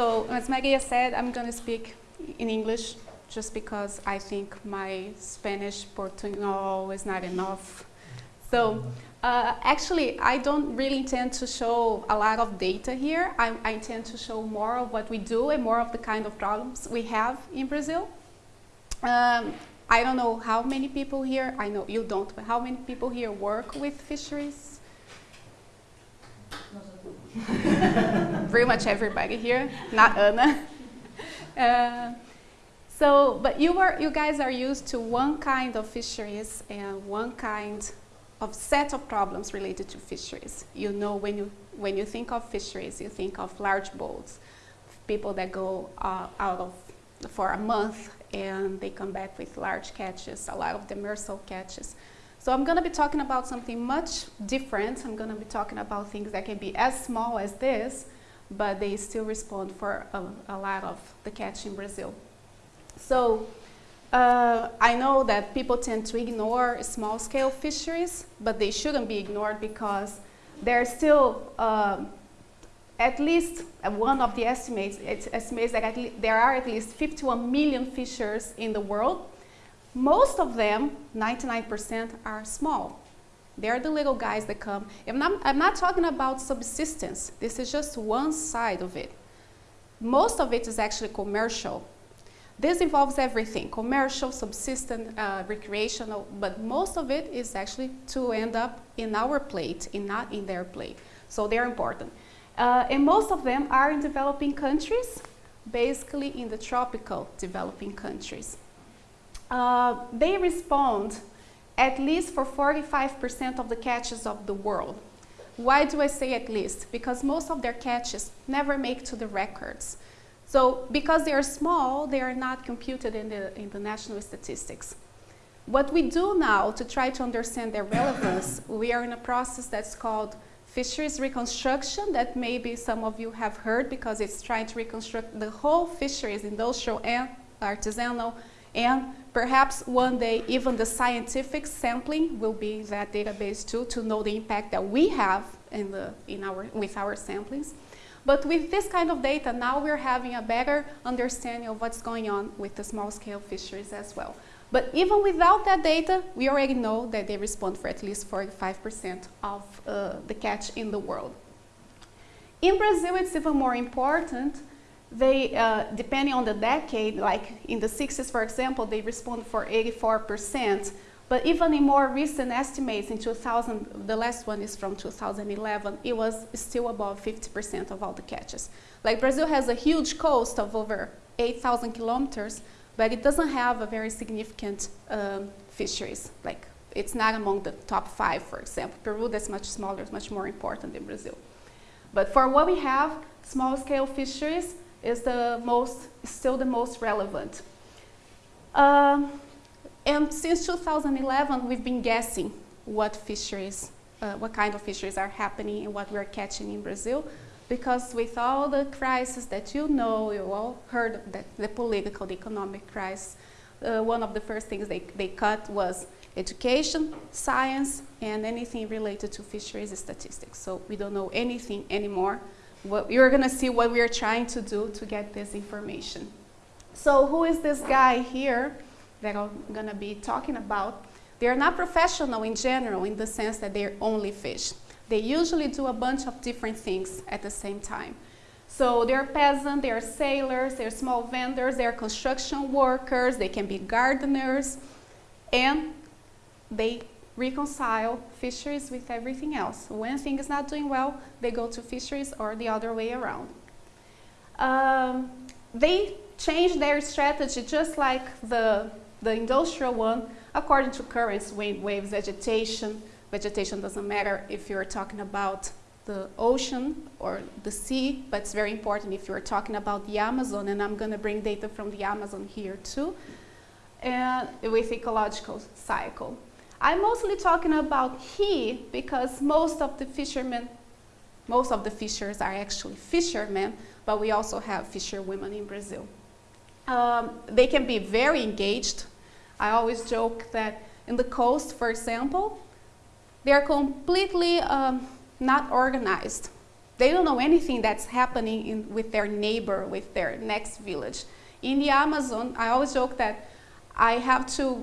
So as Magia said, I'm going to speak in English just because I think my Spanish Portugal is not enough. So uh, actually, I don't really intend to show a lot of data here. I, I, intend to show more of what we do and more of the kind of problems we have in Brazil. Um, I don't know how many people here, I know you don't, but how many people here work with fisheries? Pretty much everybody here, not Anna. Uh, so, but you, are, you guys are used to one kind of fisheries and one kind of set of problems related to fisheries. You know when you, when you think of fisheries, you think of large boats, people that go uh, out of for a month and they come back with large catches, a lot of demersal catches. So I'm going to be talking about something much different. I'm going to be talking about things that can be as small as this, but they still respond for a, a lot of the catch in Brazil. So uh, I know that people tend to ignore small-scale fisheries, but they shouldn't be ignored because there are still uh, at least one of the estimates, estimates that there are at least 51 million fishers in the world. Most of them, 99%, are small. They're the little guys that come. I'm not, I'm not talking about subsistence. This is just one side of it. Most of it is actually commercial. This involves everything, commercial, subsistence, uh, recreational, but most of it is actually to end up in our plate and not in their plate. So they're important. Uh, and most of them are in developing countries, basically in the tropical developing countries. Uh, they respond at least for 45% of the catches of the world. Why do I say at least? Because most of their catches never make to the records. So because they are small, they are not computed in the, in the national statistics. What we do now to try to understand their relevance, we are in a process that's called fisheries reconstruction that maybe some of you have heard because it's trying to reconstruct the whole fisheries, industrial and artisanal, and perhaps one day even the scientific sampling will be in that database too to know the impact that we have in the, in our, with our samplings. But with this kind of data, now we're having a better understanding of what's going on with the small-scale fisheries as well. But even without that data, we already know that they respond for at least 45% of uh, the catch in the world. In Brazil, it's even more important. They, uh, depending on the decade, like in the 60s, for example, they respond for 84%. But even in more recent estimates in 2000, the last one is from 2011, it was still above 50% of all the catches. Like Brazil has a huge coast of over 8,000 kilometers, but it doesn't have a very significant um, fisheries. Like it's not among the top five, for example. Peru, that's much smaller, much more important than Brazil. But for what we have, small-scale fisheries is the most, still the most relevant. Um, and since 2011, we've been guessing what fisheries, uh, what kind of fisheries are happening and what we're catching in Brazil. Because with all the crises that you know, you all heard that the political, the economic crisis, uh, one of the first things they, they cut was education, science, and anything related to fisheries statistics. So we don't know anything anymore. What, you're going to see what we are trying to do to get this information. So who is this guy here? that I'm going to be talking about, they're not professional in general in the sense that they're only fish. They usually do a bunch of different things at the same time. So they're peasants, they're sailors, they're small vendors, they're construction workers, they can be gardeners, and they reconcile fisheries with everything else. When thing is not doing well, they go to fisheries or the other way around. Um, they change their strategy just like the the industrial one, according to currents, wind, waves, vegetation. Vegetation doesn't matter if you're talking about the ocean or the sea, but it's very important if you're talking about the Amazon, and I'm going to bring data from the Amazon here too, and with ecological cycle. I'm mostly talking about he because most of the fishermen, most of the fishers are actually fishermen, but we also have fisherwomen in Brazil. Um, they can be very engaged I always joke that in the coast, for example, they are completely um, not organized. They don't know anything that's happening in, with their neighbor, with their next village. In the Amazon, I always joke that I have to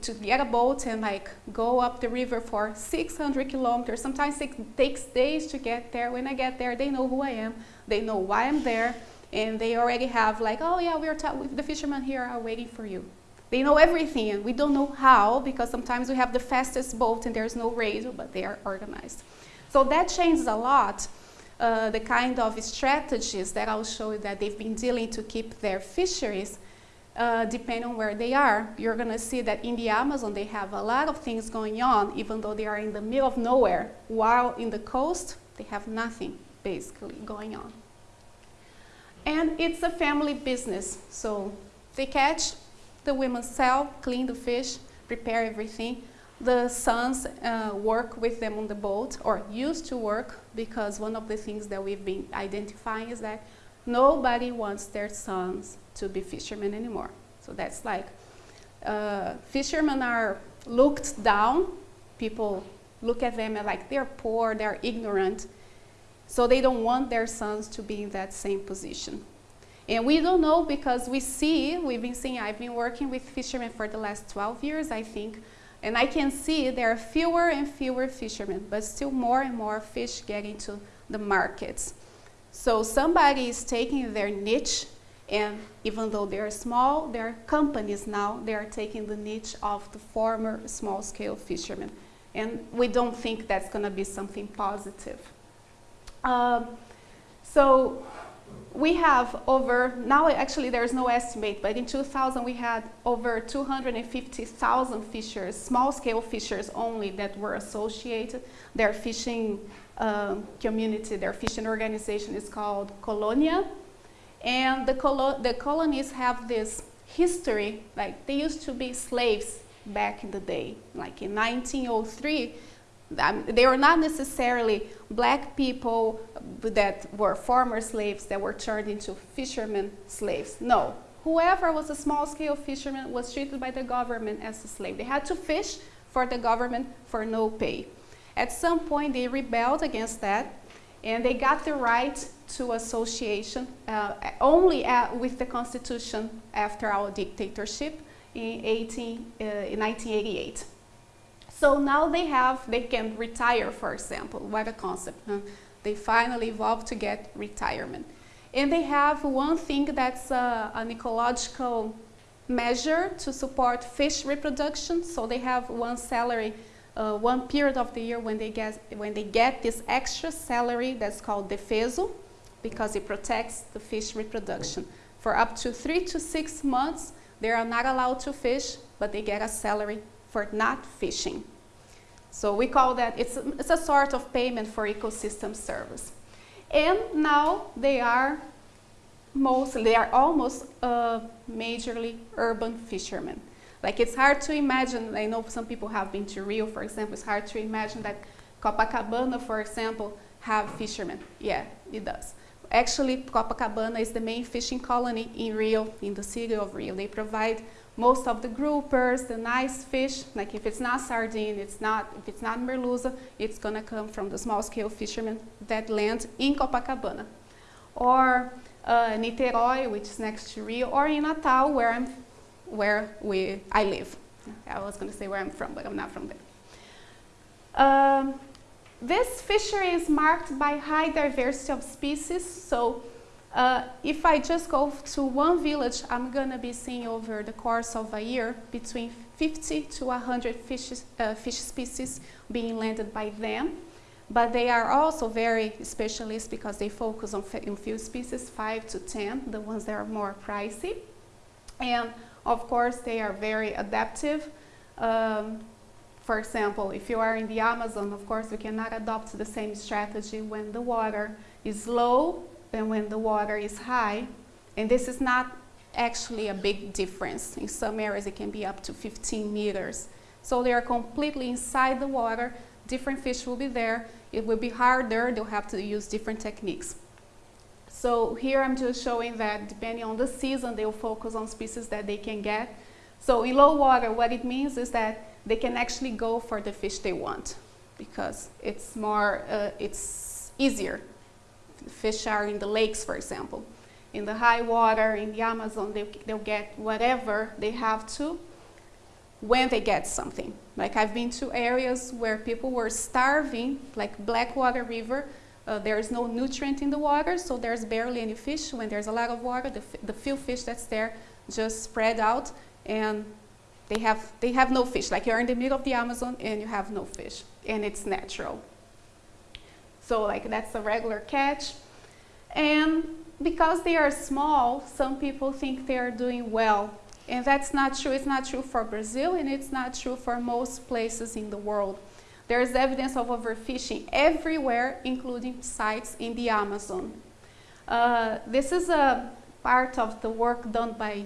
to get a boat and like go up the river for 600 kilometers. Sometimes it takes days to get there. When I get there, they know who I am. They know why I'm there, and they already have like, oh yeah, we are the fishermen here are waiting for you. They know everything, and we don't know how because sometimes we have the fastest boat and there's no radio, but they are organized. So that changes a lot. Uh, the kind of strategies that I'll show you that they've been dealing to keep their fisheries uh, depending on where they are. You're going to see that in the Amazon they have a lot of things going on, even though they are in the middle of nowhere, while in the coast they have nothing basically going on. And it's a family business, so they catch, the women sell, clean the fish, prepare everything. The sons uh, work with them on the boat, or used to work, because one of the things that we've been identifying is that nobody wants their sons to be fishermen anymore. So that's like, uh, fishermen are looked down. People look at them and like they're poor, they're ignorant. So they don't want their sons to be in that same position. And we don't know because we see, we've been seeing, I've been working with fishermen for the last 12 years, I think, and I can see there are fewer and fewer fishermen, but still more and more fish get into the markets. So somebody is taking their niche and even though they're small, they're companies now, they are taking the niche of the former small-scale fishermen. And we don't think that's going to be something positive. Um, so we have over, now actually there's no estimate, but in 2000 we had over 250,000 fishers, small-scale fishers only, that were associated. They're fishing um, community, their fishing organization is called Colonia, and the, colo the colonies have this history, like they used to be slaves back in the day. Like in 1903, um, they were not necessarily black people that were former slaves that were turned into fishermen slaves. No, whoever was a small-scale fisherman was treated by the government as a slave. They had to fish for the government for no pay. At some point, they rebelled against that, and they got the right to association uh, only at, with the Constitution after our dictatorship in, 18, uh, in 1988. So now they have, they can retire, for example. What a concept. Huh? They finally evolved to get retirement. And they have one thing that's uh, an ecological measure to support fish reproduction. So they have one salary uh, one period of the year when they get when they get this extra salary that's called defeso, because it protects the fish reproduction. For up to three to six months, they are not allowed to fish, but they get a salary for not fishing. So we call that, it's a, it's a sort of payment for ecosystem service. And now they are mostly, they are almost uh, majorly urban fishermen. Like it's hard to imagine, I know some people have been to Rio, for example, it's hard to imagine that Copacabana, for example, have fishermen. Yeah, it does. Actually, Copacabana is the main fishing colony in Rio, in the city of Rio. They provide most of the groupers, the nice fish, like if it's not sardine, it's not, if it's not merluza, it's gonna come from the small scale fishermen that land in Copacabana. Or uh, Niterói, which is next to Rio, or in Natal, where I'm where we, I live. I was going to say where I'm from, but I'm not from there. Um, this fishery is marked by high diversity of species. So uh, if I just go to one village, I'm going to be seeing over the course of a year between 50 to 100 fish, uh, fish species being landed by them. But they are also very specialist because they focus on a few species, 5 to 10, the ones that are more pricey. And of course, they are very adaptive. Um, for example, if you are in the Amazon, of course, you cannot adopt the same strategy when the water is low than when the water is high. And this is not actually a big difference. In some areas, it can be up to 15 meters. So they are completely inside the water. Different fish will be there. It will be harder. They'll have to use different techniques. So here I'm just showing that depending on the season, they'll focus on species that they can get. So in low water, what it means is that they can actually go for the fish they want because it's more, uh, it's easier. fish are in the lakes, for example. In the high water, in the Amazon, they, they'll get whatever they have to when they get something. Like I've been to areas where people were starving, like Blackwater River. Uh, there's no nutrient in the water, so there's barely any fish. When there's a lot of water, the, the few fish that's there just spread out and they have, they have no fish. Like you're in the middle of the Amazon and you have no fish and it's natural. So like that's a regular catch. And because they are small, some people think they are doing well. And that's not true. It's not true for Brazil and it's not true for most places in the world. There is evidence of overfishing everywhere, including sites in the Amazon. Uh, this is a part of the work done by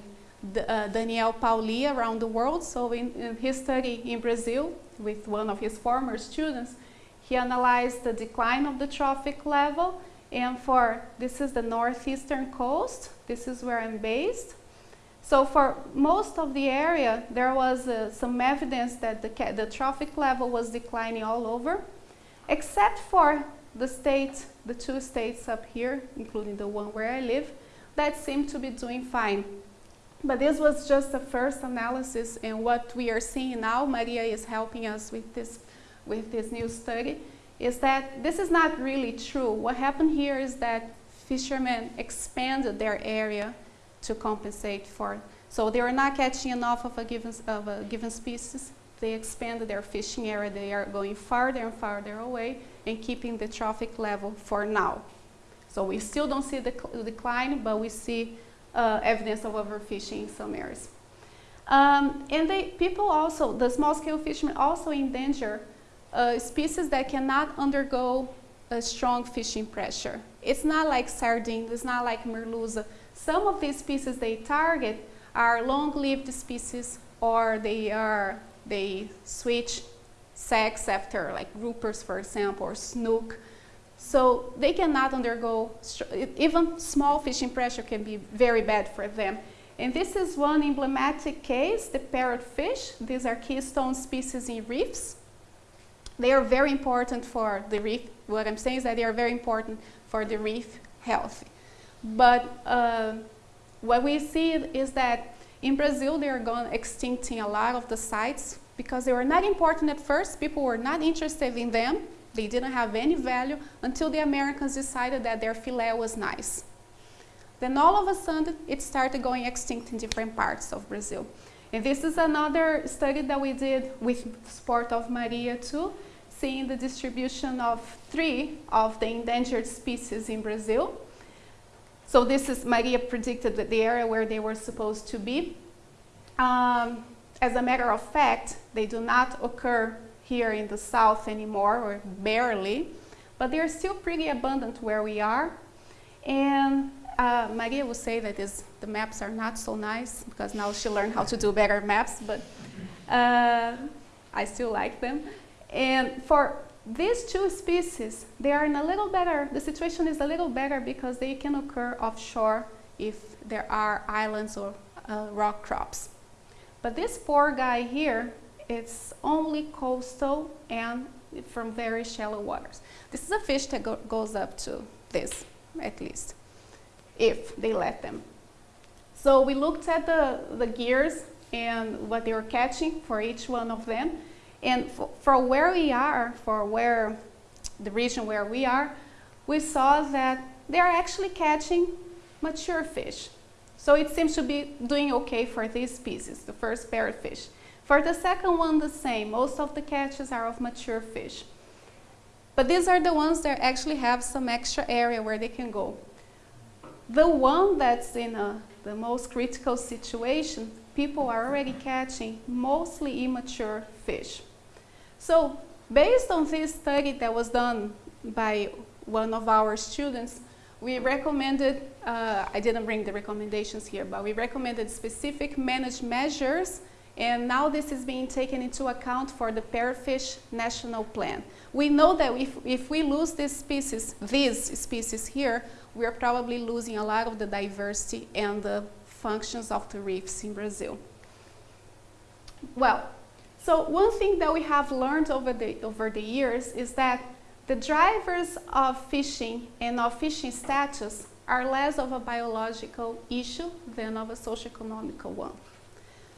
uh, Daniel Pauly around the world. So in, in, his study in Brazil with one of his former students, he analyzed the decline of the trophic level and for, this is the northeastern coast, this is where I'm based. So for most of the area, there was uh, some evidence that the, the trophic level was declining all over, except for the state, the two states up here, including the one where I live, that seemed to be doing fine. But this was just the first analysis and what we are seeing now, Maria is helping us with this, with this new study, is that this is not really true. What happened here is that fishermen expanded their area to compensate for. So they are not catching enough of a given, of a given species. They expand their fishing area. They are going farther and farther away and keeping the trophic level for now. So we still don't see the decline, but we see uh, evidence of overfishing in some areas. Um, and they, people also, the small-scale fishermen also endanger uh, species that cannot undergo a strong fishing pressure. It's not like sardine, it's not like merluza. Some of these species they target are long-lived species or they are they switch sex after like groupers for example or snook so they cannot undergo, even small fishing pressure can be very bad for them. And this is one emblematic case, the parrotfish. These are keystone species in reefs. They are very important for the reef. What I'm saying is that they are very important for the reef health. But uh, what we see is that in Brazil, they are going extinct in a lot of the sites because they were not important at first. People were not interested in them. They didn't have any value until the Americans decided that their fillet was nice. Then all of a sudden, it started going extinct in different parts of Brazil. And this is another study that we did with support of Maria too, seeing the distribution of three of the endangered species in Brazil. So this is, Maria predicted that the area where they were supposed to be. Um, as a matter of fact, they do not occur here in the south anymore, or barely, but they're still pretty abundant where we are. And uh, Maria will say that is, the maps are not so nice because now she learned how to do better maps, but uh, I still like them. And for these two species, they are in a little better, the situation is a little better because they can occur offshore if there are islands or uh, rock crops. But this poor guy here, it's only coastal and from very shallow waters. This is a fish that go goes up to this, at least, if they let them. So we looked at the, the gears and what they were catching for each one of them. And for, for where we are, for where the region where we are, we saw that they are actually catching mature fish. So it seems to be doing okay for these species, the first parrotfish. For the second one, the same. Most of the catches are of mature fish. But these are the ones that actually have some extra area where they can go. The one that's in a, the most critical situation, people are already catching mostly immature fish. So based on this study that was done by one of our students, we recommended, uh, I didn't bring the recommendations here, but we recommended specific managed measures and now this is being taken into account for the Parrotfish National Plan. We know that if, if we lose this species, these species here, we are probably losing a lot of the diversity and the functions of the reefs in Brazil. Well, so one thing that we have learned over the, over the years is that the drivers of fishing and of fishing status are less of a biological issue than of a socioeconomical one.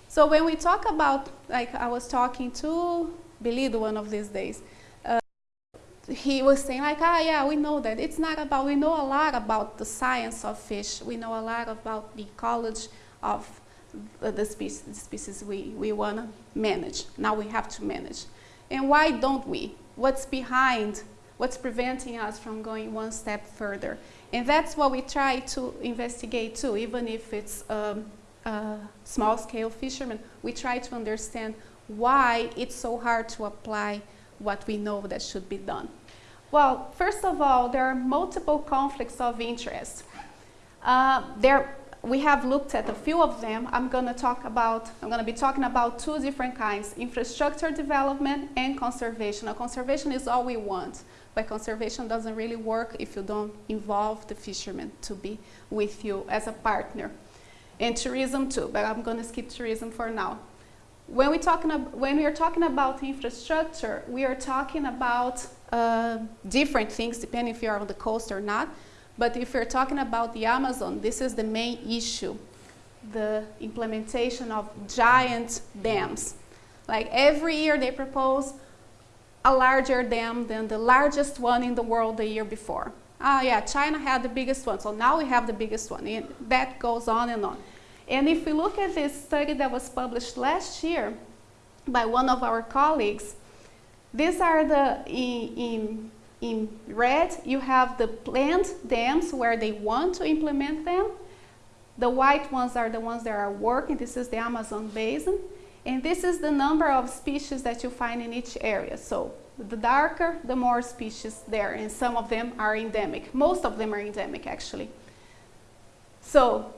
So when we talk about, like I was talking to Belido one of these days, uh, he was saying like, ah, yeah, we know that. It's not about, we know a lot about the science of fish. We know a lot about the ecology of the species, the species we, we want to manage. Now we have to manage. And why don't we? What's behind? What's preventing us from going one step further? And that's what we try to investigate too, even if it's um, small-scale fishermen. We try to understand why it's so hard to apply what we know that should be done. Well, first of all, there are multiple conflicts of interest. Uh, there we have looked at a few of them. I'm going to talk about, I'm going to be talking about two different kinds, infrastructure development and conservation. Now, conservation is all we want, but conservation doesn't really work if you don't involve the fishermen to be with you as a partner. And tourism too, but I'm going to skip tourism for now. When, we talking when we are talking about infrastructure, we are talking about uh, different things, depending if you're on the coast or not. But if we're talking about the Amazon, this is the main issue, the implementation of giant dams. Like every year they propose a larger dam than the largest one in the world the year before. Ah, yeah, China had the biggest one, so now we have the biggest one. And that goes on and on. And if we look at this study that was published last year by one of our colleagues, these are the, in, in in red, you have the planned dams where they want to implement them. The white ones are the ones that are working. This is the Amazon basin. And this is the number of species that you find in each area. So the darker, the more species there. And some of them are endemic. Most of them are endemic, actually. So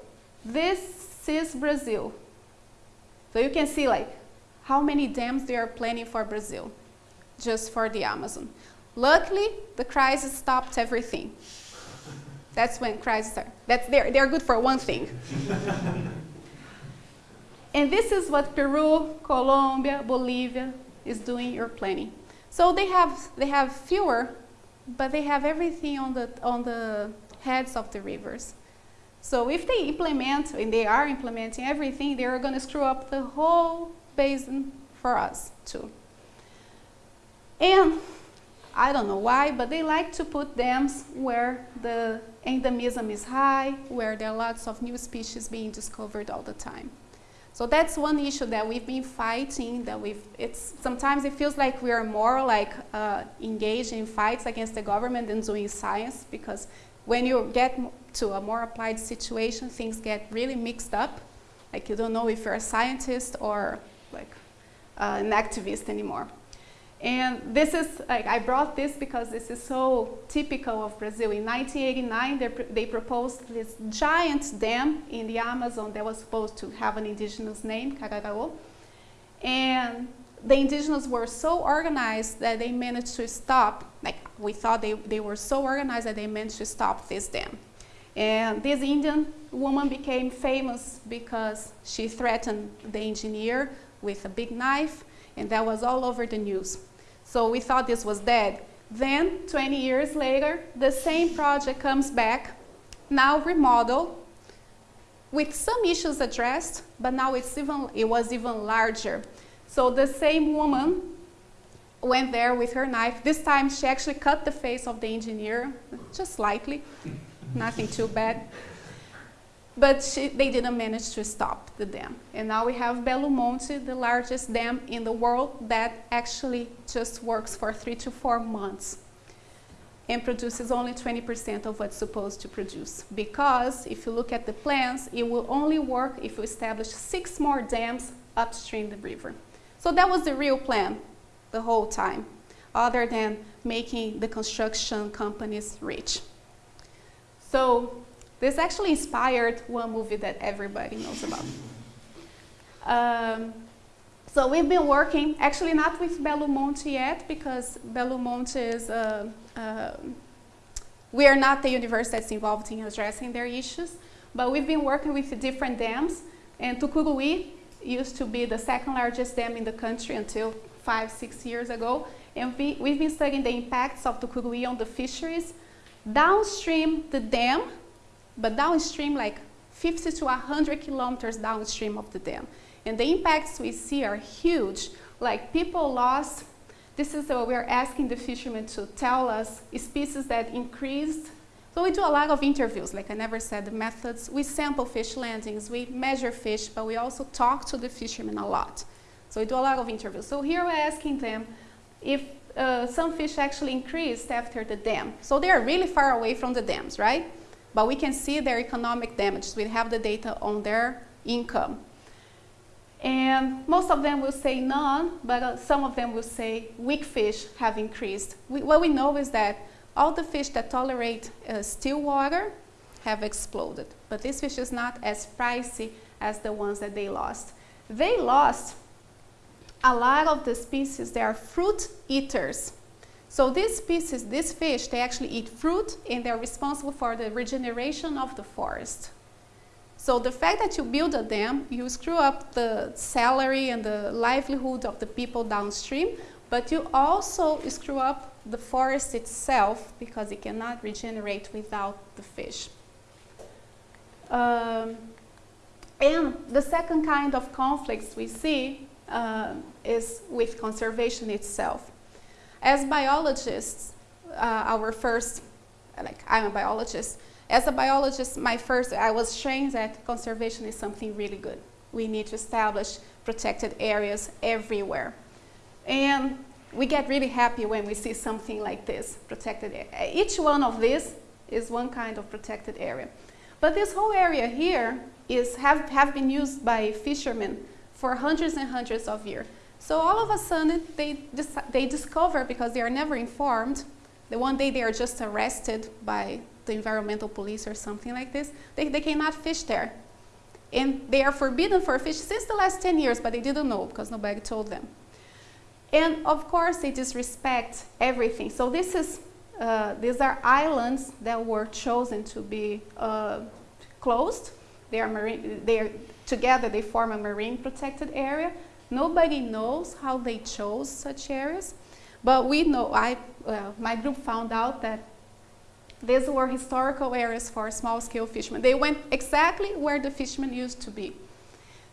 this is Brazil. So you can see like how many dams they are planning for Brazil, just for the Amazon. Luckily, the crisis stopped everything. That's when crises are. That's they're, they're good for one thing. and this is what Peru, Colombia, Bolivia is doing or planning. So they have they have fewer, but they have everything on the on the heads of the rivers. So if they implement, and they are implementing everything, they are going to screw up the whole basin for us too. And I don't know why, but they like to put dams where the endemism is high, where there are lots of new species being discovered all the time. So that's one issue that we've been fighting, that we've, it's, sometimes it feels like we are more like uh, engaged in fights against the government than doing science, because when you get to a more applied situation, things get really mixed up. Like you don't know if you're a scientist or like uh, an activist anymore. And this is, like, I brought this because this is so typical of Brazil. In 1989, they, they proposed this giant dam in the Amazon that was supposed to have an indigenous name, Kararaô. And the indigenous were so organized that they managed to stop, like we thought they, they were so organized that they managed to stop this dam. And this Indian woman became famous because she threatened the engineer with a big knife, and that was all over the news. So we thought this was dead. Then, 20 years later, the same project comes back, now remodeled, with some issues addressed, but now it's even, it was even larger. So the same woman went there with her knife. This time she actually cut the face of the engineer, just slightly, nothing too bad. But she, they didn't manage to stop the dam. And now we have Belo Monte, the largest dam in the world that actually just works for three to four months and produces only 20% of what's supposed to produce. Because if you look at the plans, it will only work if you establish six more dams upstream the river. So that was the real plan the whole time, other than making the construction companies rich. So this actually inspired one movie that everybody knows about. Um, so we've been working, actually not with Belo Monte yet, because Belo Monte is, uh, uh, we are not the university that's involved in addressing their issues, but we've been working with different dams, and Tucuruí used to be the second largest dam in the country until five, six years ago, And we, we've been studying the impacts of Tucuruí on the fisheries downstream the dam, but downstream like 50 to 100 kilometers downstream of the dam. And the impacts we see are huge. Like people lost, this is what we're asking the fishermen to tell us, species that increased. So we do a lot of interviews, like I never said, the methods. We sample fish landings, we measure fish, but we also talk to the fishermen a lot. So we do a lot of interviews. So here we're asking them if uh, some fish actually increased after the dam. So they are really far away from the dams, right? But we can see their economic damages. We have the data on their income. And most of them will say none, but uh, some of them will say weak fish have increased. We, what we know is that all the fish that tolerate uh, still water have exploded. But this fish is not as pricey as the ones that they lost. They lost a lot of the species, they are fruit eaters. So these species, these fish, they actually eat fruit and they're responsible for the regeneration of the forest. So the fact that you build a dam, you screw up the salary and the livelihood of the people downstream, but you also screw up the forest itself because it cannot regenerate without the fish. Um, and the second kind of conflicts we see uh, is with conservation itself. As biologists, uh, our first, like I'm a biologist, as a biologist, my first, I was trained that conservation is something really good. We need to establish protected areas everywhere. And we get really happy when we see something like this, protected area. Each one of these is one kind of protected area. But this whole area here is, have, have been used by fishermen for hundreds and hundreds of years. So all of a sudden, they, they discover, because they are never informed, the one day they are just arrested by the environmental police or something like this, they, they cannot fish there. And they are forbidden for fish since the last 10 years, but they didn't know because nobody told them. And of course, they disrespect everything. So this is, uh, these are islands that were chosen to be uh, closed. They are marine, they are, together they form a marine protected area. Nobody knows how they chose such areas. But we know, I, uh, my group found out that these were historical areas for small-scale fishermen. They went exactly where the fishermen used to be.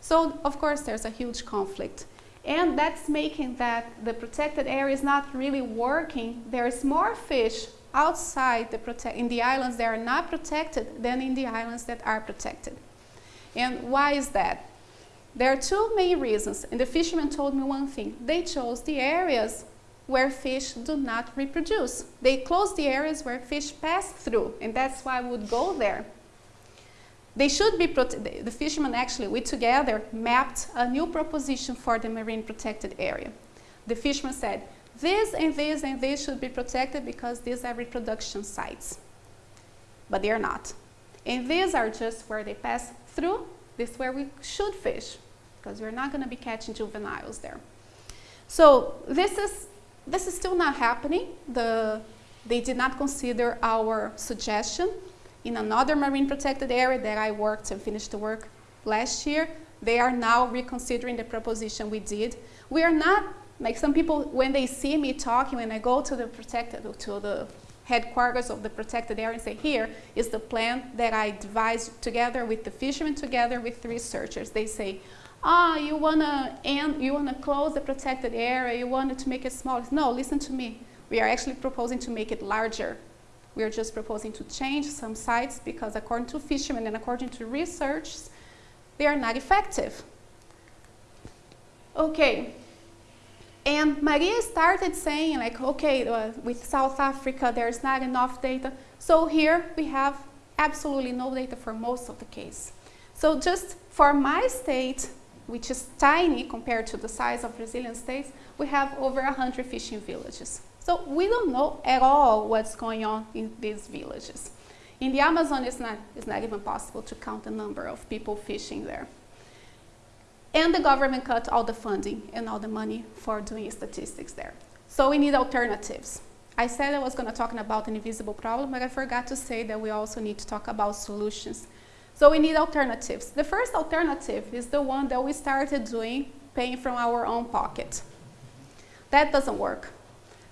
So, of course, there's a huge conflict. And that's making that the protected area is not really working. There's more fish outside the in the islands that are not protected than in the islands that are protected. And why is that? There are two main reasons. And the fishermen told me one thing. They chose the areas where fish do not reproduce. They close the areas where fish pass through, and that's why I would go there. They should be, the fishermen actually, we together mapped a new proposition for the marine protected area. The fishermen said, this and this and this should be protected because these are reproduction sites. But they are not. And these are just where they pass through. This is where we should fish because we're not going to be catching juveniles there. So this is this is still not happening. The, they did not consider our suggestion. In another marine protected area that I worked and finished the work last year, they are now reconsidering the proposition we did. We are not, like some people, when they see me talking, when I go to the protected, to the headquarters of the protected area and say, here is the plan that I devised together with the fishermen, together with the researchers. They say, ah, you wanna end, you wanna close the protected area, you wanted to make it smaller. No, listen to me. We are actually proposing to make it larger. We are just proposing to change some sites because according to fishermen and according to research, they are not effective. Okay. And Maria started saying like, okay, uh, with South Africa, there's not enough data. So here we have absolutely no data for most of the case. So just for my state, which is tiny compared to the size of Brazilian states, we have over 100 fishing villages. So we don't know at all what's going on in these villages. In the Amazon, it's not, it's not even possible to count the number of people fishing there. And the government cut all the funding and all the money for doing statistics there. So we need alternatives. I said I was going to talk about an invisible problem, but I forgot to say that we also need to talk about solutions so we need alternatives. The first alternative is the one that we started doing, paying from our own pocket. That doesn't work.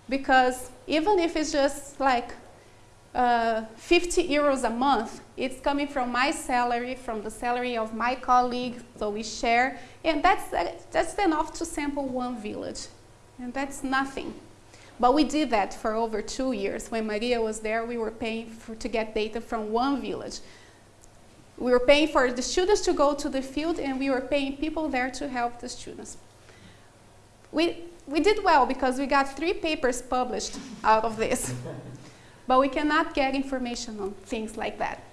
because even if it's just like uh, 50 euros a month, it's coming from my salary, from the salary of my colleague, so we share, and that's, that's enough to sample one village, and that's nothing. But we did that for over two years. When Maria was there, we were paying for, to get data from one village. We were paying for the students to go to the field, and we were paying people there to help the students. We, we did well because we got three papers published out of this. but we cannot get information on things like that.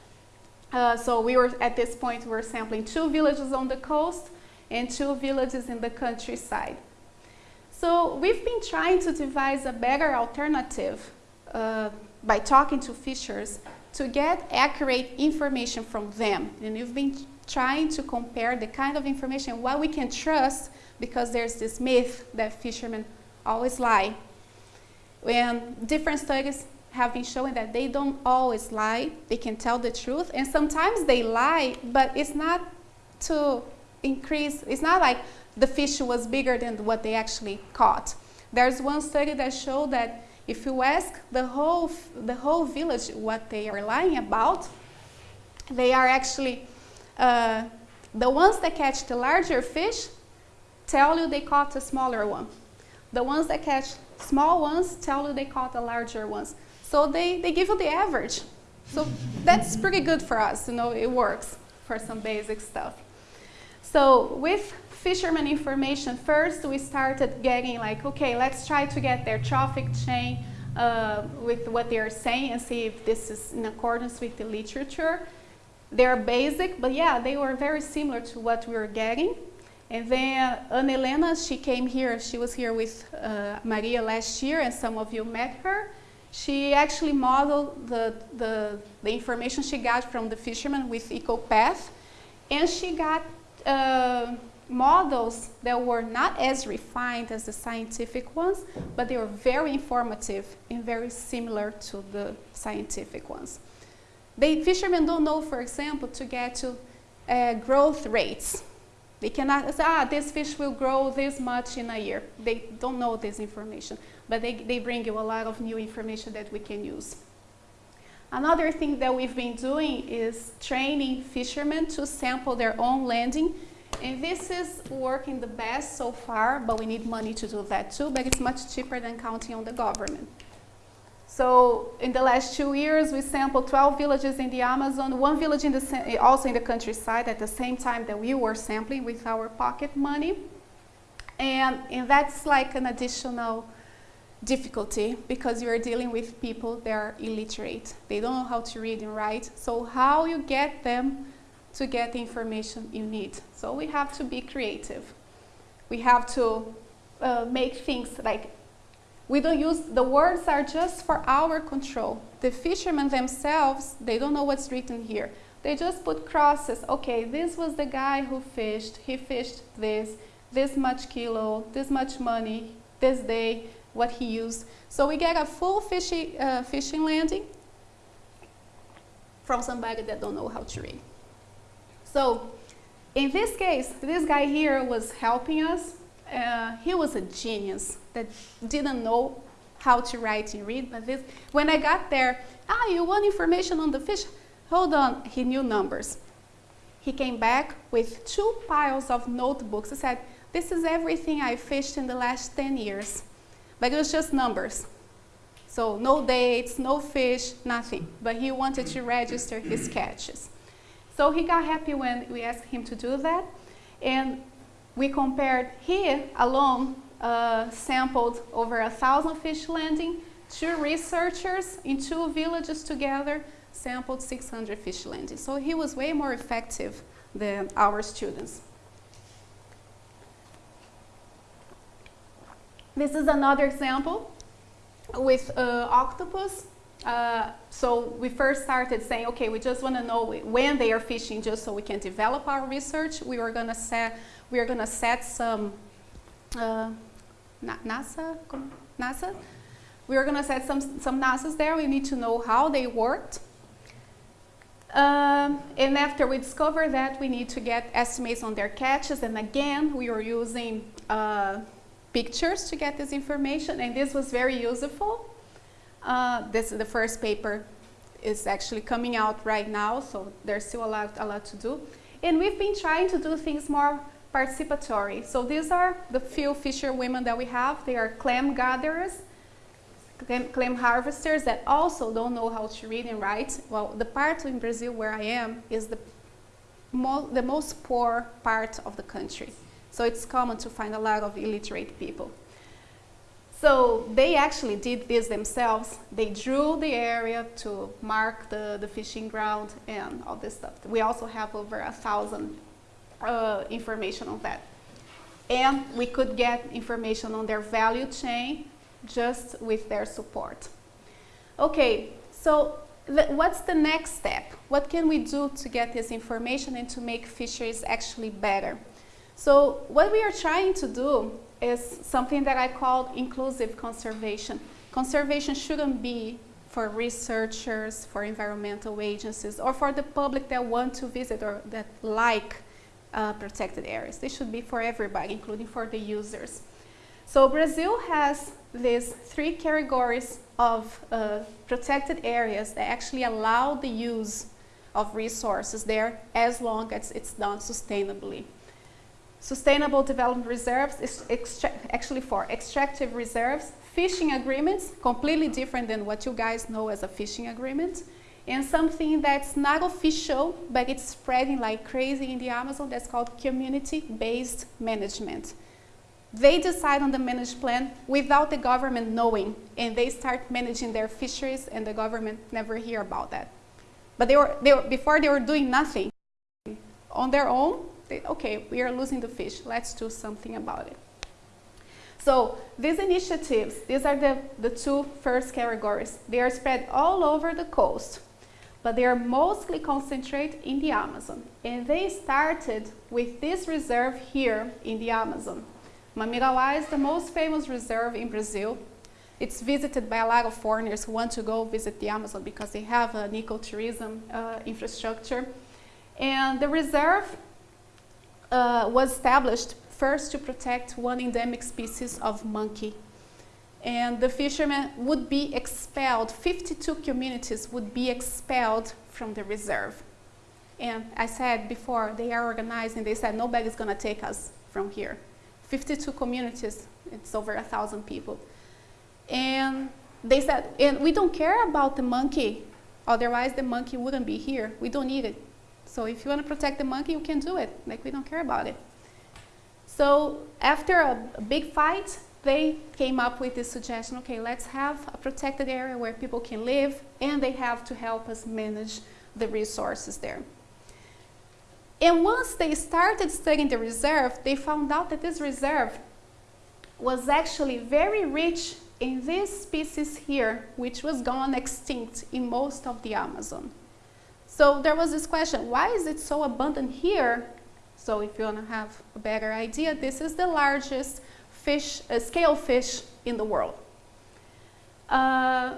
Uh, so we were, at this point, we were sampling two villages on the coast and two villages in the countryside. So we've been trying to devise a better alternative uh, by talking to fishers to get accurate information from them. And we've been trying to compare the kind of information, what we can trust, because there's this myth that fishermen always lie. And different studies have been showing that they don't always lie, they can tell the truth, and sometimes they lie, but it's not to increase, it's not like the fish was bigger than what they actually caught. There's one study that showed that if you ask the whole, the whole village what they are lying about, they are actually, uh, the ones that catch the larger fish tell you they caught a smaller one. The ones that catch small ones tell you they caught the larger ones. So they, they give you the average. So that's pretty good for us, you know, it works for some basic stuff. So with fisherman information, first we started getting like, okay, let's try to get their trophic chain uh, with what they are saying and see if this is in accordance with the literature. They're basic, but yeah, they were very similar to what we were getting. And then Ana Helena, she came here, she was here with uh, Maria last year, and some of you met her. She actually modeled the, the, the information she got from the fishermen with EcoPath, and she got uh, models that were not as refined as the scientific ones, but they were very informative and very similar to the scientific ones. The fishermen don't know, for example, to get to uh, growth rates. They cannot say, ah, this fish will grow this much in a year. They don't know this information, but they, they bring you a lot of new information that we can use. Another thing that we've been doing is training fishermen to sample their own landing and this is working the best so far, but we need money to do that too, but it's much cheaper than counting on the government. So in the last two years, we sampled 12 villages in the Amazon, one village in the, eh, also in the countryside at the same time that we were sampling with our pocket money. And, and that's like an additional difficulty because you're dealing with people that are illiterate. They don't know how to read and write. So how you get them to get the information you need. So we have to be creative. We have to uh, make things like, we don't use, the words are just for our control. The fishermen themselves, they don't know what's written here. They just put crosses. Okay, this was the guy who fished. He fished this, this much kilo, this much money, this day, what he used. So we get a full fishing, uh, fishing landing from somebody that don't know how to read. So in this case, this guy here was helping us. Uh, he was a genius that didn't know how to write and read, but this, when I got there, ah, you want information on the fish? Hold on, he knew numbers. He came back with two piles of notebooks. He said, this is everything I fished in the last 10 years. But it was just numbers. So no dates, no fish, nothing. But he wanted to register his catches. So he got happy when we asked him to do that. And we compared, he alone uh, sampled over a thousand fish landing. Two researchers in two villages together sampled 600 fish landings. So he was way more effective than our students. This is another example with uh, octopus. Uh, so we first started saying, okay, we just want to know when they are fishing just so we can develop our research. We were going to set, we are going to set some uh, NASA, NASA. We were going to set some, some NASAs there. We need to know how they worked. Um, and after we discover that, we need to get estimates on their catches. And again, we were using uh, pictures to get this information, and this was very useful. Uh, this is the first paper is actually coming out right now, so there's still a lot, a lot to do. And we've been trying to do things more participatory. So these are the few fisher women that we have. They are clam gatherers, clam, clam harvesters that also don't know how to read and write. Well, the part in Brazil where I am is the, mo the most poor part of the country. So it's common to find a lot of illiterate people. So they actually did this themselves. They drew the area to mark the, the fishing ground and all this stuff. We also have over a thousand uh, information on that. And we could get information on their value chain just with their support. Okay, so what's the next step? What can we do to get this information and to make fisheries actually better? So what we are trying to do is something that I call inclusive conservation. Conservation shouldn't be for researchers, for environmental agencies, or for the public that want to visit or that like uh, protected areas. They should be for everybody, including for the users. So Brazil has these three categories of uh, protected areas that actually allow the use of resources there as long as it's done sustainably. Sustainable Development Reserves is actually for extractive reserves, fishing agreements, completely different than what you guys know as a fishing agreement, and something that's not official, but it's spreading like crazy in the Amazon, that's called community-based management. They decide on the managed plan without the government knowing, and they start managing their fisheries, and the government never hear about that. But they were, they were, before they were doing nothing on their own, okay, we are losing the fish, let's do something about it. So these initiatives, these are the, the two first categories. They are spread all over the coast, but they are mostly concentrated in the Amazon. And they started with this reserve here in the Amazon. Mamirauá is the most famous reserve in Brazil. It's visited by a lot of foreigners who want to go visit the Amazon because they have an ecotourism uh, infrastructure. And the reserve uh, was established first to protect one endemic species of monkey. And the fishermen would be expelled, 52 communities would be expelled from the reserve. And I said before, they are organized and they said, nobody's gonna take us from here. 52 communities, it's over a thousand people. And they said, and we don't care about the monkey, otherwise the monkey wouldn't be here. We don't need it. So if you want to protect the monkey, you can do it. Like we don't care about it. So after a, big fight, they came up with this suggestion, okay, let's have a protected area where people can live and they have to help us manage the resources there. And once they started studying the reserve, they found out that this reserve was actually very rich in this species here, which was gone extinct in most of the Amazon. So there was this question, why is it so abundant here? So if you want to have a better idea, this is the largest fish, uh, scale fish in the world. Uh,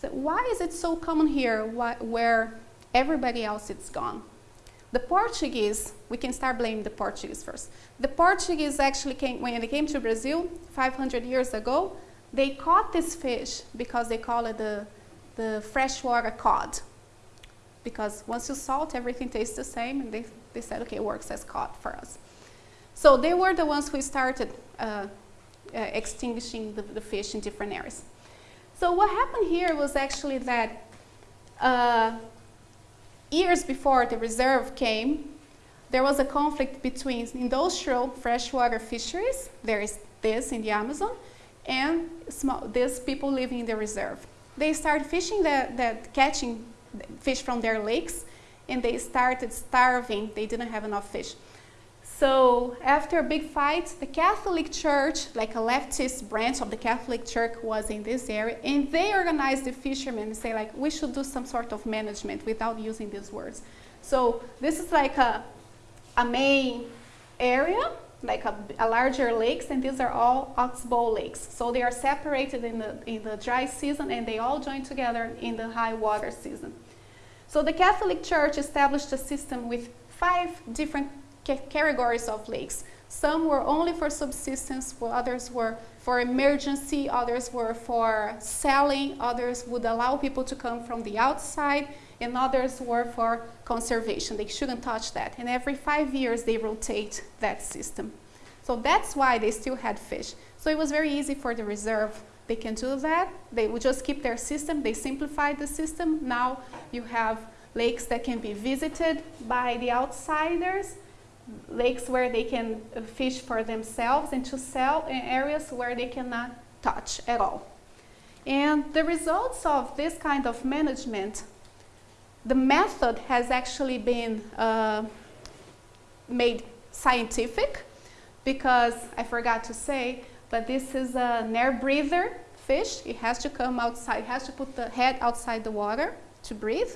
so why is it so common here why, where everybody else is gone? The Portuguese, we can start blaming the Portuguese first. The Portuguese actually came, when they came to Brazil 500 years ago, they caught this fish because they call it the, the freshwater cod because once you salt, everything tastes the same, and they, they said, okay, it works as cod for us. So they were the ones who started uh, uh, extinguishing the, the, fish in different areas. So what happened here was actually that uh, years before the reserve came, there was a conflict between industrial freshwater fisheries, there is this in the Amazon, and small, these people living in the reserve. They started fishing that, that catching fish from their lakes and they started starving. They didn't have enough fish. So after a big fight, the Catholic Church, like a leftist branch of the Catholic Church was in this area and they organized the fishermen and say like, we should do some sort of management without using these words. So this is like a, a main area like a, a, larger lakes, and these are all oxbow lakes. So they are separated in the, in the dry season, and they all join together in the high water season. So the Catholic Church established a system with five different categories of lakes. Some were only for subsistence, while others were for emergency, others were for selling, others would allow people to come from the outside, and others were for conservation. They shouldn't touch that. And every five years, they rotate that system. So that's why they still had fish. So it was very easy for the reserve. They can do that. They would just keep their system. They simplified the system. Now you have lakes that can be visited by the outsiders, lakes where they can fish for themselves and to sell in areas where they cannot touch at all. And the results of this kind of management, the method has actually been uh, made scientific because I forgot to say, but this is an air breather fish. It has to come outside, it has to put the head outside the water to breathe.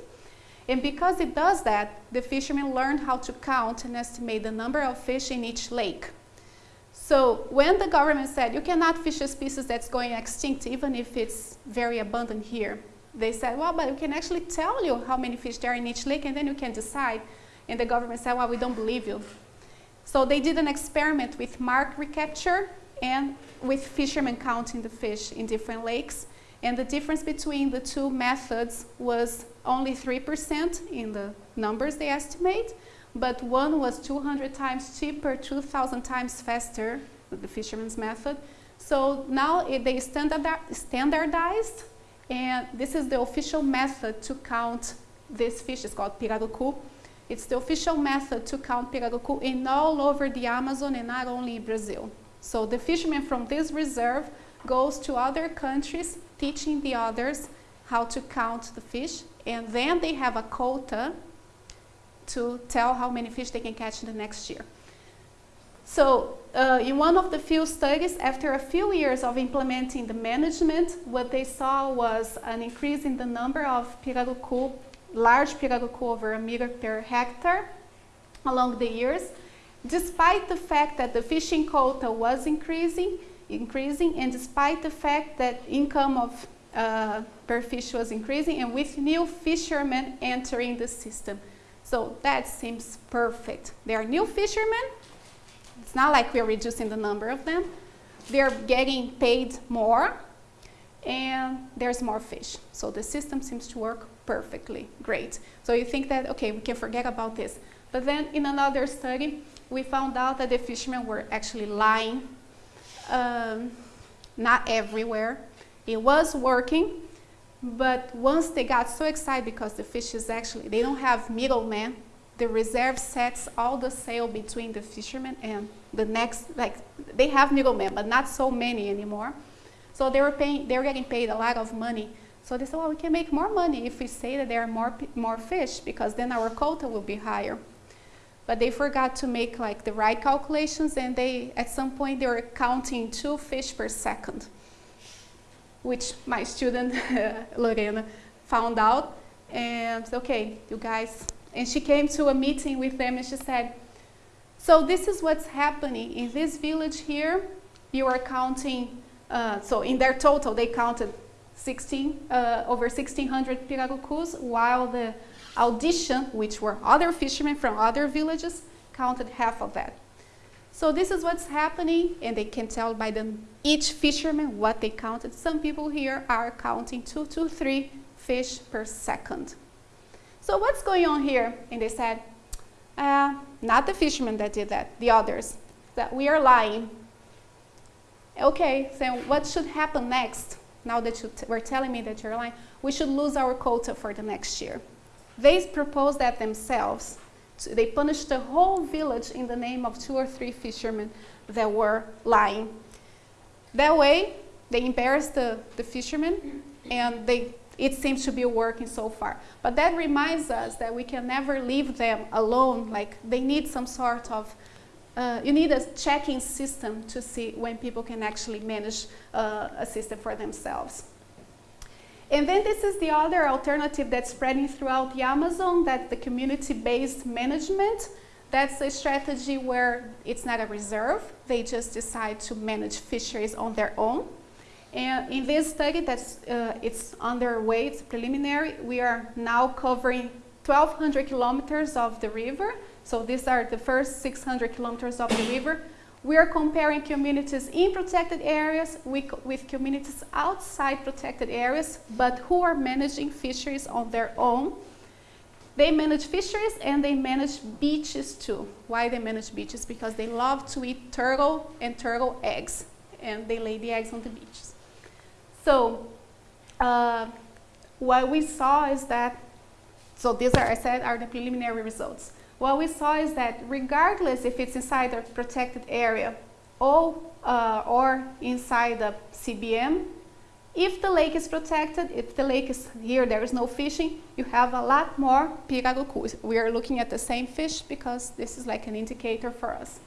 And because it does that, the fishermen learned how to count and estimate the number of fish in each lake. So when the government said, you cannot fish a species that's going extinct, even if it's very abundant here, they said, well, but we can actually tell you how many fish there are in each lake, and then you can decide. And the government said, well, we don't believe you. So they did an experiment with mark recapture and with fishermen counting the fish in different lakes. And the difference between the two methods was only 3% in the numbers they estimate, but one was 200 times cheaper, 2,000 times faster, the fisherman's method. So now it, they standardized, and this is the official method to count this fish. It's called pirarucu. It's the official method to count pirarucu in all over the Amazon and not only Brazil. So the fishermen from this reserve goes to other countries teaching the others how to count the fish, and then they have a quota to tell how many fish they can catch in the next year. So uh, in one of the few studies, after a few years of implementing the management, what they saw was an increase in the number of pirarucu, large pirarucu over a meter per hectare along the years, despite the fact that the fishing quota was increasing, increasing and despite the fact that income of uh, per fish was increasing and with new fishermen entering the system. So that seems perfect. There are new fishermen. It's not like we're reducing the number of them. They're getting paid more and there's more fish. So the system seems to work perfectly. Great. So you think that, okay, we can forget about this. But then in another study, we found out that the fishermen were actually lying um, not everywhere. It was working, but once they got so excited because the fish is actually, they don't have middlemen, the reserve sets all the sail between the fishermen and the next, like they have middlemen, but not so many anymore. So they were paying, they were getting paid a lot of money. So they said, well, we can make more money if we say that there are more, more fish because then our quota will be higher but they forgot to make like the right calculations and they at some point they were counting two fish per second which my student Lorena found out and okay you guys and she came to a meeting with them and she said so this is what's happening in this village here you are counting uh, so in their total they counted 16 uh, over 1600 pirarucus while the Audition, which were other fishermen from other villages, counted half of that. So this is what's happening, and they can tell by them each fisherman what they counted. Some people here are counting two to three fish per second. So what's going on here? And they said, uh, not the fishermen that did that, the others, that we are lying. Okay, so what should happen next? Now that you were telling me that you're lying, we should lose our quota for the next year. They proposed that themselves. They punished the whole village in the name of two or three fishermen that were lying. That way, they embarrassed the, the fishermen, and they, it seems to be working so far. But that reminds us that we can never leave them alone. Like, they need some sort of uh, you need a checking system to see when people can actually manage uh, a system for themselves. And then this is the other alternative that's spreading throughout the Amazon, that's the community-based management. That's a strategy where it's not a reserve. They just decide to manage fisheries on their own. And in this study that's uh, it's underway, it's preliminary, we are now covering 1,200 kilometers of the river. So these are the first 600 kilometers of the river We are comparing communities in protected areas with, with communities outside protected areas, but who are managing fisheries on their own. They manage fisheries and they manage beaches too. Why they manage beaches? Because they love to eat turtle and turtle eggs, and they lay the eggs on the beaches. So uh, what we saw is that, so these are, I said, are the preliminary results. What we saw is that regardless if it's inside a protected area or, uh, or inside the CBM, if the lake is protected, if the lake is here, there is no fishing, you have a lot more pirarucu. We are looking at the same fish because this is like an indicator for us.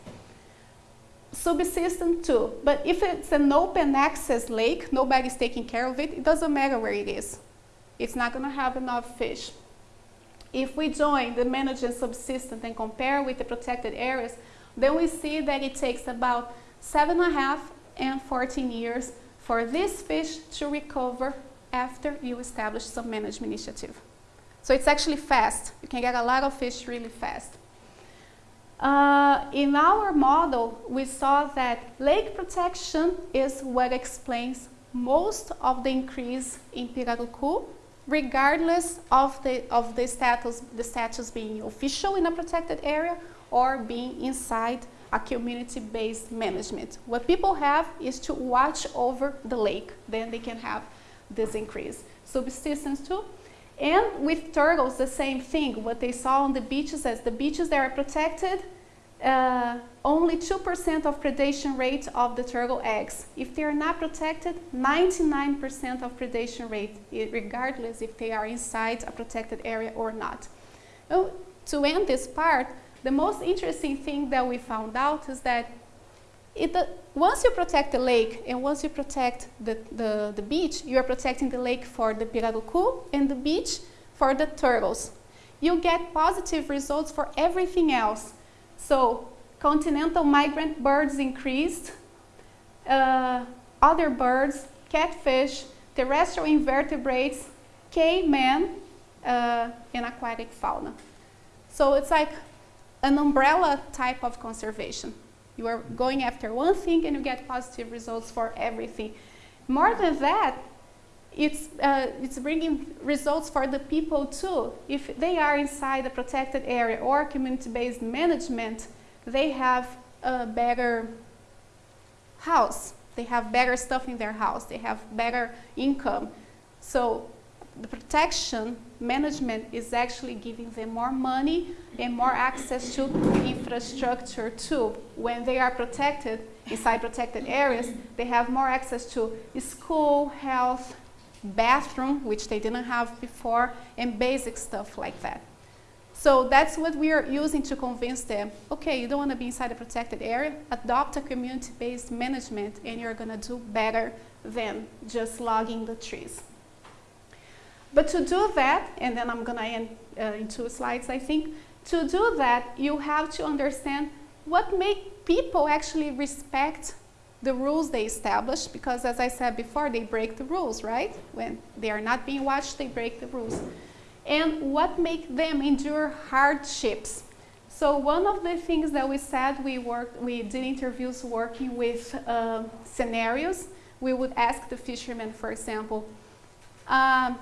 Subsistence two. but if it's an open access lake, nobody's taking care of it, it doesn't matter where it is. It's not gonna have enough fish. If we join the managed and subsistence and compare with the protected areas, then we see that it takes about seven and a half and 14 years for this fish to recover after you establish some management initiative. So it's actually fast. You can get a lot of fish really fast. Uh, in our model, we saw that lake protection is what explains most of the increase in pirarucu, regardless of the, of the, status, the status being official in a protected area or being inside a community-based management. What people have is to watch over the lake, then they can have this increase. Subsistence too. And with turtles, the same thing. What they saw on the beaches as the beaches that are protected, uh, only 2% of predation rate of the turtle eggs. If they are not protected, 99% of predation rate, regardless if they are inside a protected area or not. Well, to end this part, the most interesting thing that we found out is that it, uh, once you protect the lake and once you protect the, the, the beach, you are protecting the lake for the pirarucu and the beach for the turtles. You get positive results for everything else. So continental migrant birds increased, uh, other birds, catfish, terrestrial invertebrates, caiman, uh, and aquatic fauna. So it's like an umbrella type of conservation. You are going after one thing and you get positive results for everything. More than that, it's, uh, it's bringing results for the people too. If they are inside a protected area or community-based management, they have a better house. They have better stuff in their house. They have better income. So the protection management is actually giving them more money and more access to infrastructure too. When they are protected, inside protected areas, they have more access to school, health, bathroom, which they didn't have before, and basic stuff like that. So that's what we are using to convince them, okay, you don't want to be inside a protected area, adopt a community-based management and you're going to do better than just logging the trees. But to do that, and then I'm going to end uh, in two slides, I think, to do that, you have to understand what make people actually respect the rules they establish, because as I said before, they break the rules, right? When they are not being watched, they break the rules. And what make them endure hardships? So one of the things that we said, we worked, we did interviews working with uh, scenarios. We would ask the fishermen, for example, um,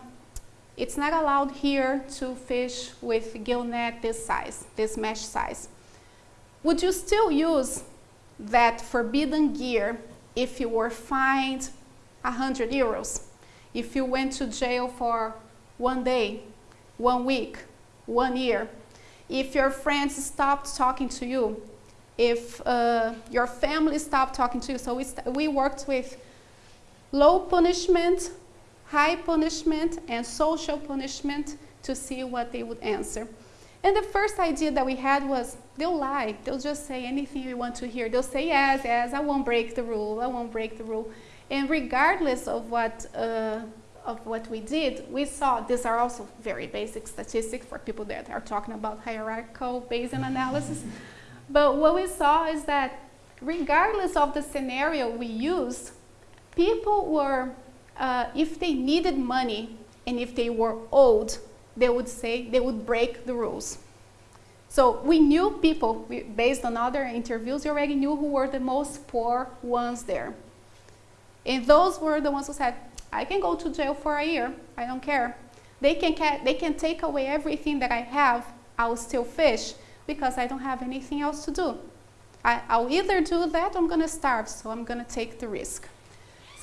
it's not allowed here to fish with gill net this size, this mesh size. Would you still use that forbidden gear if you were fined 100 euros? If you went to jail for one day, one week, one year? If your friends stopped talking to you? If uh, your family stopped talking to you? So we, we worked with low punishment high punishment and social punishment to see what they would answer. And the first idea that we had was they'll lie. They'll just say anything you want to hear. They'll say, yes, yes, I won't break the rule. I won't break the rule. And regardless of what, uh, of what we did, we saw these are also very basic statistics for people that are talking about hierarchical Bayesian analysis. But what we saw is that regardless of the scenario we used, people were uh, if they needed money and if they were old, they would say they would break the rules. So we knew people, we, based on other interviews, we already knew who were the most poor ones there. And those were the ones who said, I can go to jail for a year, I don't care. They can, they can take away everything that I have, I'll still fish because I don't have anything else to do. I, will either do that or I'm going to starve, so I'm going to take the risk.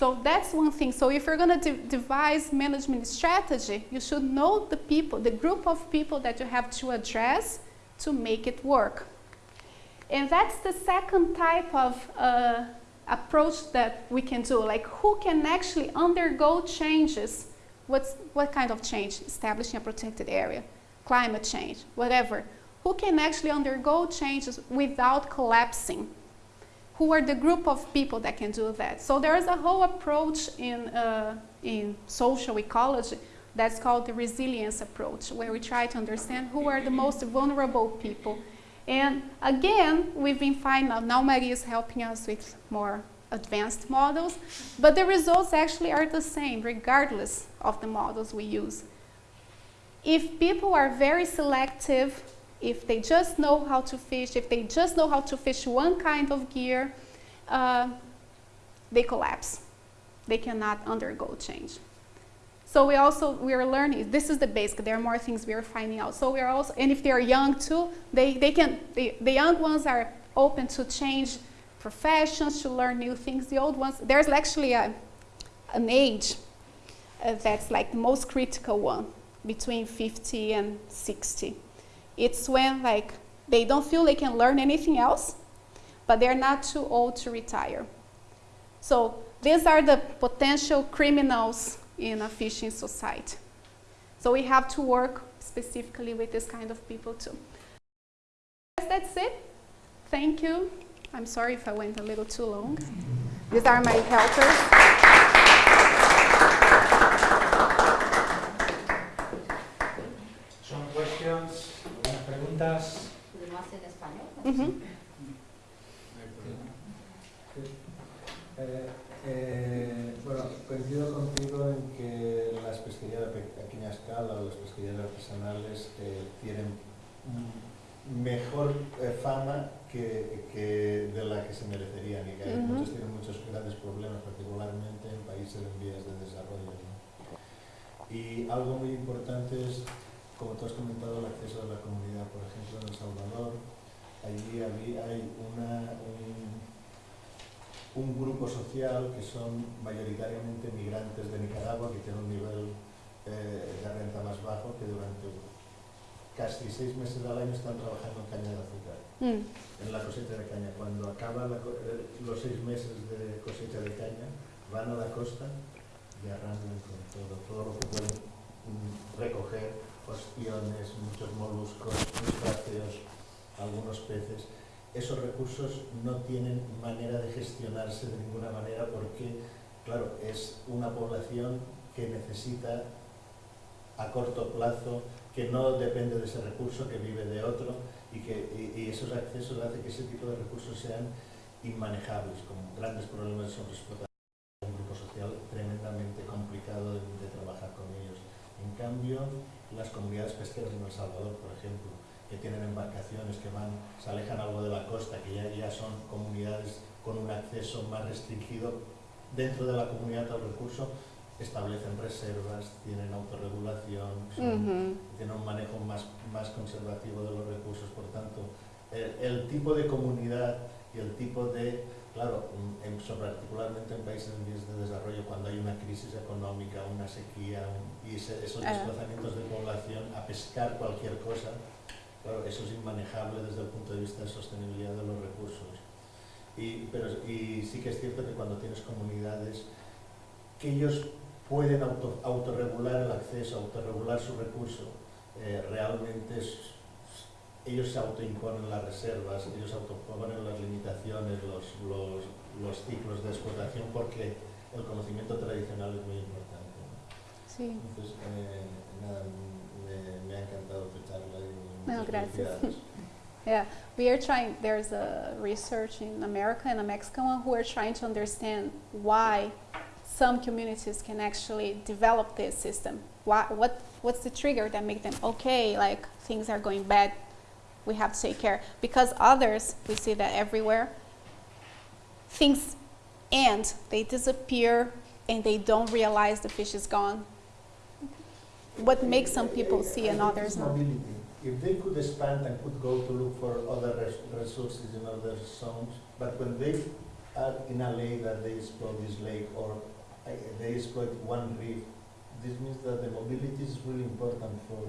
So that's one thing. So if you're going to de devise management strategy, you should know the people, the group of people that you have to address to make it work. And that's the second type of uh, approach that we can do, like who can actually undergo changes. What's, what kind of change? Establishing a protected area, climate change, whatever who can actually undergo changes without collapsing. Who are the group of people that can do that? So there's a whole approach in, uh, in social ecology that's called the resilience approach, where we try to understand who are the most vulnerable people. And again, we've been finding, out now Maria is helping us with more advanced models, but the results actually are the same regardless of the models we use. If people are very selective if they just know how to fish, if they just know how to fish one kind of gear, uh, they collapse. They cannot undergo change. So we also, we are learning, this is the basic, there are more things we are finding out. So we are also, and if they are young too, they, they can, the, the young ones are open to change professions, to learn new things. The old ones, there's actually a, an age uh, that's like the most critical one, between 50 and 60. It's when like they don't feel they can learn anything else, but they're not too old to retire. So these are the potential criminals in a fishing society. So we have to work specifically with this kind of people too. Yes, That's it. Thank you. I'm sorry if I went a little too long. These are my helpers. Preguntas. en español? Uh -huh. eh, eh, bueno, coincido contigo en que las pesquerías de pequeña escala o las pesquerías artesanales eh, tienen mejor eh, fama que, que, de la que se merecerían y que uh -huh. muchos tienen muchos grandes problemas, particularmente en países en vías de desarrollo. ¿no? Y algo muy importante es como tú has comentado, el acceso a la comunidad, por ejemplo, en El Salvador, allí hay una, un, grupo social que son mayoritariamente migrantes de Nicaragua, que tienen un nivel eh, de renta más bajo, que durante casi seis meses al año están trabajando en caña de azúcar, mm. en la cosecha de caña. Cuando acaban eh, los seis meses de cosecha de caña, van a la costa y arrancan con todo, todo lo que pueden mm, recoger ostiones, muchos moluscos, crustáceos, algunos peces. Esos recursos no tienen manera de gestionarse de ninguna manera porque, claro, es una población que necesita a corto plazo, que no depende de ese recurso, que vive de otro y que y, esos accesos hacen que ese tipo de recursos sean inmanejables, con grandes problemas de sobreexplotación, un grupo social tremendamente complicado de, de trabajar con ellos. En cambio, las comunidades pesqueras en El Salvador, por ejemplo, que tienen embarcaciones que van, se alejan algo de la costa, que ya, ya son comunidades con un acceso más restringido dentro de la comunidad al recurso, establecen reservas, tienen autorregulación, tienen un manejo más, más conservativo de los recursos, por tanto, el tipo de comunidad y el tipo de Claro, en, particularmente en países en vías de desarrollo, cuando hay una crisis económica, una sequía y esos desplazamientos de población a pescar cualquier cosa, claro, eso es inmanejable desde el punto de vista de sostenibilidad de los recursos. Y, pero, y sí que es cierto que cuando tienes comunidades que ellos pueden auto, autorregular el acceso, autorregular su recurso, eh, realmente es, ellos se autoimponen las reservas, ellos autoimponen las limitaciones, los, los, los, ciclos de explotación, porque el conocimiento tradicional es muy importante. ¿no? Sí. Entonces, eh, nada, me, me, ha encantado tu charla. Y no, gracias. Yeah, we are trying, there's a research in America and a Mexican one who are trying to understand why some communities can actually develop this system. Why, what, what's the trigger that make them, okay, like things are going bad we have to take care. Because others we see that everywhere things end they disappear and they don't realize the fish is gone. What makes some people see and others not. If they could expand and could go to look for other res- resources in other zones, but when they are in a lake that they explore this lake or uh, they exploit one reef, this means that the mobility is really important for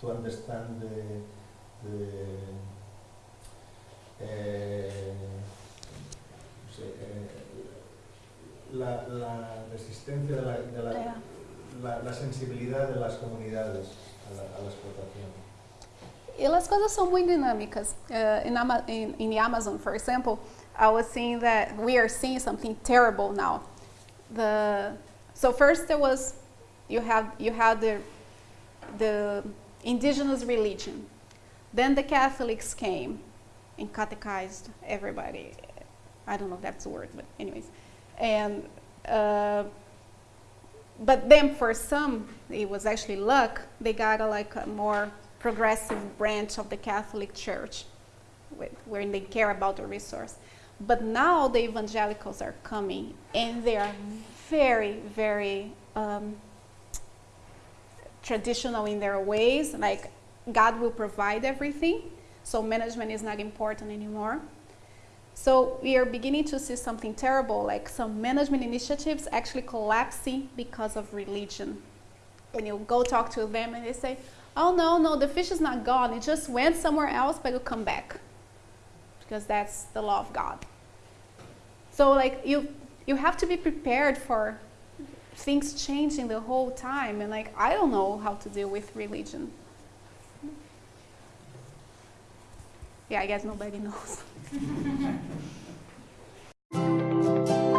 to understand the the uh, say, uh, la, la resistencia de la, de la, la, la sensibilidad de las comunidades a la, a la explotación. E as coisas são muito dinâmicas. Uh, in, Ama- in, in the Amazon, for example, I was seeing that we are seeing something terrible now. The so first there was you have you had the the indigenous religion, then the Catholics came and catechized everybody. I don't know if that's the word, but anyways, and. Uh, but then for some, it was actually luck. They got a, like a more progressive branch of the Catholic Church, wh- where they care about the resource. But now the evangelicals are coming, and they are very, very um, traditional in their ways. Like God will provide everything, so management is not important anymore. So we are beginning to see something terrible, like some management initiatives actually collapsing because of religion. And you go talk to them and they say, oh no, no, the fish is not gone. It just went somewhere else, but it'll come back. Because that's the law of God. So like you you have to be prepared for things changing the whole time and like I don't know how to deal with religion. Yeah, I guess nobody knows.